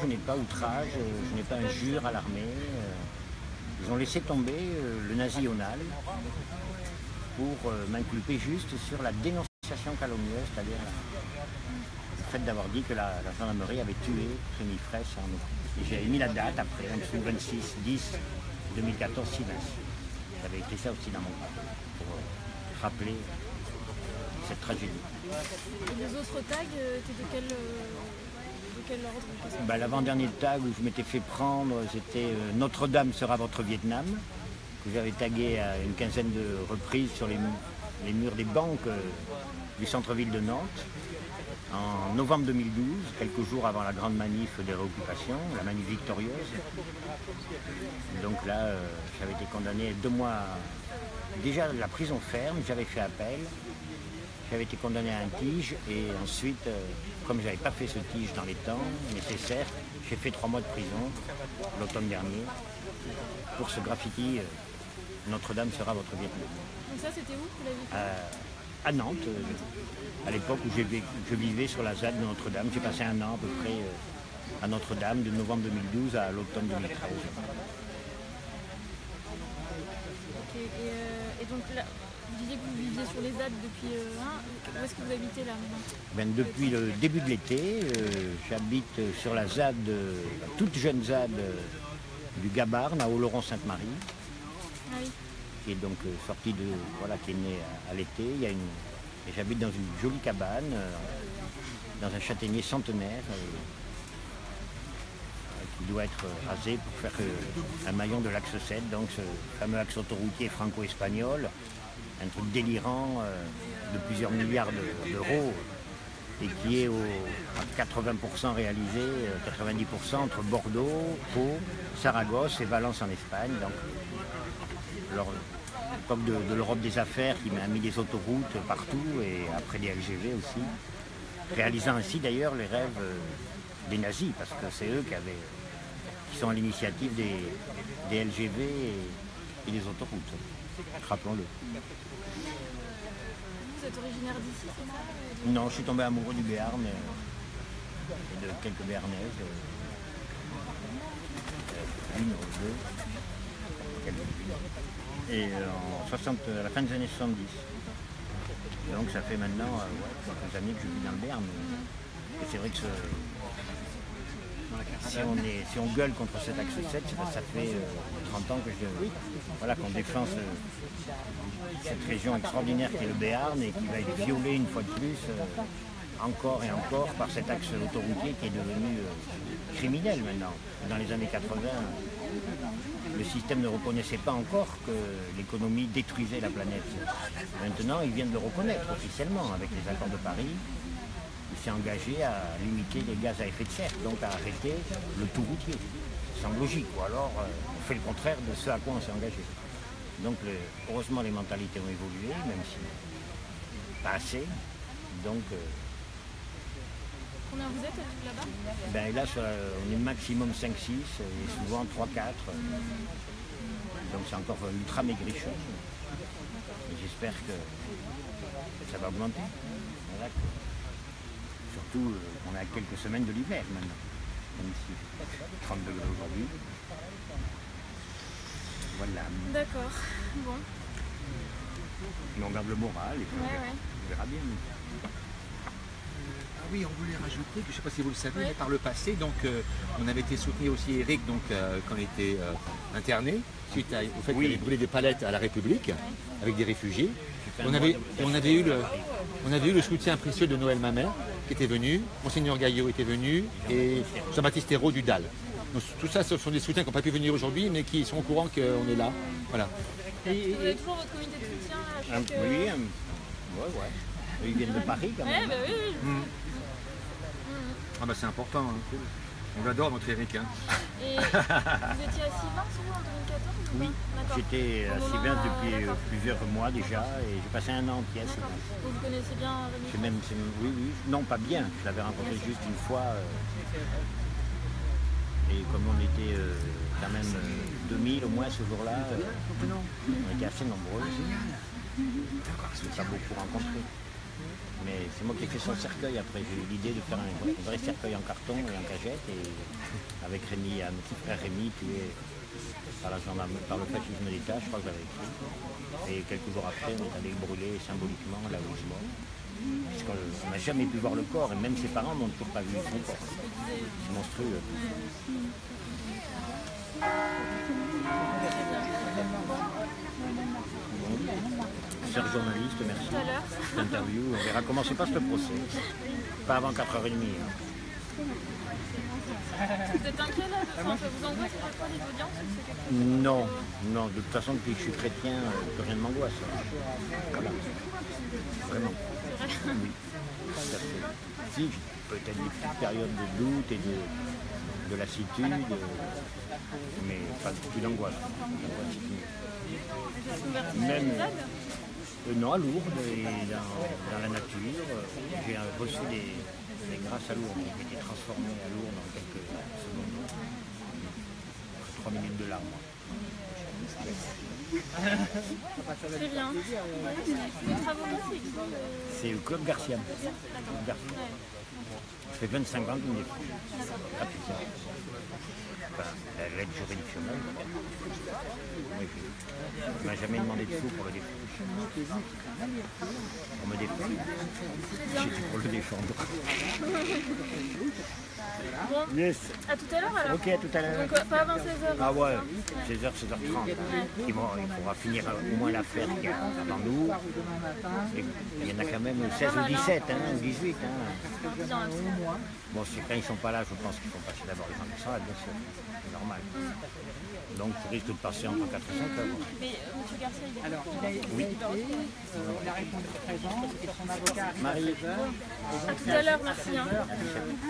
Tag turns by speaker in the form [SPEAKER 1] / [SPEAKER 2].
[SPEAKER 1] je n'ai pas outrage, euh, je n'ai pas injure à l'armée. euh, Ils ont laissé tomber euh, le nazi-onal pour m'inculper juste sur la dénonciation calomnieuse, c'est-à-dire le fait d'avoir dit que la, gendarmerie avait tué Rémi Fraisse en Et j'ai mis la date après, 26, 26 10 2014, 6 J'avais écrit ça aussi dans mon papier pour rappeler cette tragédie.
[SPEAKER 2] Et les autres tags étaient de quel,
[SPEAKER 1] Bah, L'avant-dernier tag où je m'étais fait prendre, c'était euh, Notre-Dame sera votre Vietnam, que j'avais tagué à une quinzaine de reprises sur les, mu- les murs des banques euh, du centre-ville de Nantes. En novembre 2012, quelques jours avant la grande manif des réoccupations, la manif victorieuse. Donc là, euh, j'avais été condamné deux mois, déjà la prison ferme, j'avais fait appel, j'avais été condamné à un tige et ensuite, euh, comme je n'avais pas fait ce tige dans les temps nécessaires, j'ai fait trois mois de prison l'automne dernier pour ce graffiti euh, Notre-Dame sera votre Vietnam.
[SPEAKER 2] Donc ça c'était où Vous l'avez fait?
[SPEAKER 1] À, à Nantes, euh, à l'époque où je vivais sur la ZAD de Notre-Dame. J'ai passé un an à peu près euh, à Notre-Dame de novembre 2012 à l'automne 2013.
[SPEAKER 2] Ok, Et, euh, et donc là, vous disiez que vous viviez sur les ZAD depuis euh, un. Où est-ce que vous habitez là maintenant
[SPEAKER 1] Ben, depuis le début de l'été, euh, j'habite sur la ZAD, la toute jeune ZAD euh, du Gabarne à Oloron-Sainte-Marie.
[SPEAKER 2] Ah oui.
[SPEAKER 1] qui est donc euh, sorti de voilà qui est né à, à l'été. Il y a une et j'habite dans une jolie cabane dans un châtaignier centenaire qui doit être rasé pour faire un maillon de l'axe 7, donc ce fameux axe autoroutier franco-espagnol, un truc délirant euh, de plusieurs milliards de- d'euros et qui est à 80% réalisé, euh, 90% entre Bordeaux, Pau, Saragosse et Valence en Espagne. Donc l'époque de, l'Europe des affaires qui m'a mis des autoroutes partout et après des LGV aussi, réalisant ainsi d'ailleurs les rêves euh, des nazis, parce que c'est eux qui, sont à l'initiative des, LGV et des autoroutes, rappelons-le.
[SPEAKER 2] Vous êtes originaire d'ici, c'est ça?
[SPEAKER 1] Non, je suis tombé amoureux du Béarn euh, et de quelques Béarnaises. euh, une ou deux. Et euh, en 60, à la fin des années 70. Donc ça fait maintenant euh, quelques années que je vis dans le Béarn. Et c'est vrai que ce- si, on gueule contre cet axe 7, c'est parce que ça fait euh, 30 ans que je, voilà, qu'on défend ce- cette région extraordinaire qui est le Béarn et qui va être violée une fois de plus, euh, encore et encore, par cet axe autoroutier qui est devenu euh, criminel maintenant. Dans les années 80, le système ne reconnaissait pas encore que l'économie détruisait la planète. Maintenant, ils viennent de le reconnaître officiellement avec les accords de Paris. S'est engagé à limiter les gaz à effet de serre, donc à arrêter le tout routier. Ça semble logique, ou alors euh, on fait le contraire de ce à quoi on s'est engagé. Donc le- heureusement les mentalités ont évolué, même si pas assez. Donc euh,
[SPEAKER 2] Combien vous êtes euh, là-bas?
[SPEAKER 1] ben là on est maximum 5-6 et souvent 3-4. Donc c'est encore ultra maigrichon. J'espère que ça va augmenter. Voilà, Surtout euh, on a quelques semaines de l'hiver maintenant. Même si 30 degrés aujourd'hui. Voilà.
[SPEAKER 2] D'accord. Bon.
[SPEAKER 1] Mais on garde le moral et puis on verra-
[SPEAKER 2] ouais.
[SPEAKER 1] on verra bien.
[SPEAKER 3] Ah oui, on voulait rajouter, je ne sais pas si vous le savez,
[SPEAKER 2] Oui.
[SPEAKER 3] mais par le passé, donc euh, on avait été soutenir aussi Eric donc, euh, quand il était euh, interné, suite à- au fait
[SPEAKER 1] Oui.
[SPEAKER 3] qu'il avait brûlé des palettes à la République avec des réfugiés. On avait,
[SPEAKER 1] de-
[SPEAKER 3] on, avait eu le, on avait eu le soutien précieux de Noël Mamère qui était venu, Monseigneur Gaillot était venu et Jean-Baptiste Hérault du DAL. Donc, tout ça, ce sont des soutiens qui n'ont pas pu venir aujourd'hui, mais qui sont au courant qu'on est là. Voilà.
[SPEAKER 2] Vous avez toujours votre comité de soutien à
[SPEAKER 1] Un,
[SPEAKER 2] chaque... euh,
[SPEAKER 1] oui, un- ouais, ouais. Ils viennent de Paris quand même.
[SPEAKER 2] bah oui, oui.
[SPEAKER 3] Ah bah c'est important. hein. On l'adore notre Eric. hein.
[SPEAKER 2] Et vous étiez à Sylvain, vous, en 2014 ou
[SPEAKER 1] Oui, j'étais à
[SPEAKER 2] euh,
[SPEAKER 1] depuis euh,
[SPEAKER 2] d'accord.
[SPEAKER 1] plusieurs mois déjà et j'ai passé un an entier à
[SPEAKER 2] D'accord.
[SPEAKER 1] Sylvain.
[SPEAKER 2] Donc vous connaissez bien Rémi
[SPEAKER 1] C'est même, oui, oui, non pas bien, je l'avais rencontré
[SPEAKER 2] Bien sûr.
[SPEAKER 1] juste une fois. euh, et comme on était euh, quand même euh, 2000 au moins ce jour-là, euh, on était assez nombreux. Je ne pas beaucoup rencontré. Mais c'est moi qui ai fait son cercueil après. J'ai eu l'idée de faire un, vrai cercueil en carton et en cagette. Et avec Rémi, un petit frère Rémi, tué par, la gendarme, par le fascisme d'État, je crois que j'avais écrit. Et quelques jours après, on est allé le brûler symboliquement là où est mort. Puisqu'on n'a jamais pu voir le corps, et même ses parents n'ont toujours pas vu son corps. C'est monstrueux. Cher journaliste, merci.
[SPEAKER 2] Tout l'heure.
[SPEAKER 1] Cette interview, on verra comment se passe le procès. Pas avant 4h30. hein.
[SPEAKER 2] Vous êtes inquiet là Enfin, Ça vous angoisse à chaque fois les audiences
[SPEAKER 1] Non, non, de toute façon, depuis que je suis chrétien, euh, plus rien ne m'angoisse. Voilà. Vraiment. Oui. tout. Si, peut-être des petites périodes de doute et de, de lassitude, euh, mais pas plus d'angoisse. Même- Euh, non, à Lourdes et dans, dans la nature. euh, J'ai reçu des, des grâces à Lourdes. J'ai été transformé à Lourdes en quelques secondes. 3 minutes de larmes.
[SPEAKER 2] Très bien. C'est
[SPEAKER 1] au Club Garcia. Ça fait 25 ans me défend. Enfin, l'aide juridictionnelle. On m'a jamais demandé de sous pour le défendre. On me défend. J'étais pour le défendre.
[SPEAKER 2] Bon,
[SPEAKER 1] Yes.
[SPEAKER 2] à tout à l'heure alors.
[SPEAKER 1] Ok, à tout à l'heure.
[SPEAKER 2] Donc euh, pas avant 16h.
[SPEAKER 1] Ah ouais, 16h, 16h30. Ils vont- il faudra finir au moins l'affaire qu'il y a avant nous. Et il y en a quand même 16 ou 17, hein, ou 18. Hein. Bon, c'est quand ils sont pas là, je pense qu'ils font passer d'abord les gens qui sont là, bien sûr. C'est normal. Donc, tu risques de passer entre 4 et 5 heures.
[SPEAKER 2] Mais euh, M. Garcia, il est
[SPEAKER 4] Alors, il a
[SPEAKER 2] hein.
[SPEAKER 4] euh, il a répondu présent et son avocat arrive à
[SPEAKER 1] Marie.
[SPEAKER 4] 16 heures.
[SPEAKER 2] À tout à l'heure, merci. hein.